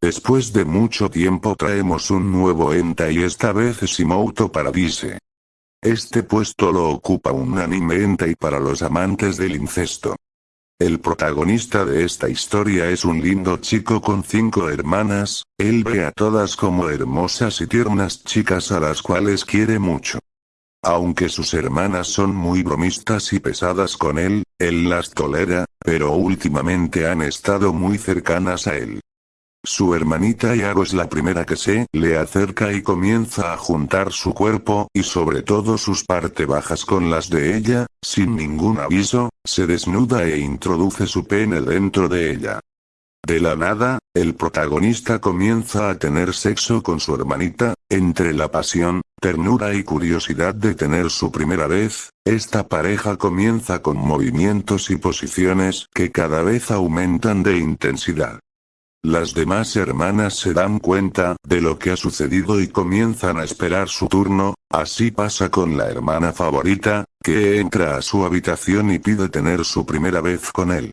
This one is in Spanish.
Después de mucho tiempo traemos un nuevo enta y esta vez es Imoto Paradise. Este puesto lo ocupa un anime enta y para los amantes del incesto. El protagonista de esta historia es un lindo chico con cinco hermanas, él ve a todas como hermosas y tiernas chicas a las cuales quiere mucho. Aunque sus hermanas son muy bromistas y pesadas con él, él las tolera, pero últimamente han estado muy cercanas a él. Su hermanita Yago es la primera que se le acerca y comienza a juntar su cuerpo y sobre todo sus partes bajas con las de ella, sin ningún aviso, se desnuda e introduce su pene dentro de ella. De la nada, el protagonista comienza a tener sexo con su hermanita, entre la pasión, ternura y curiosidad de tener su primera vez, esta pareja comienza con movimientos y posiciones que cada vez aumentan de intensidad. Las demás hermanas se dan cuenta de lo que ha sucedido y comienzan a esperar su turno, así pasa con la hermana favorita, que entra a su habitación y pide tener su primera vez con él.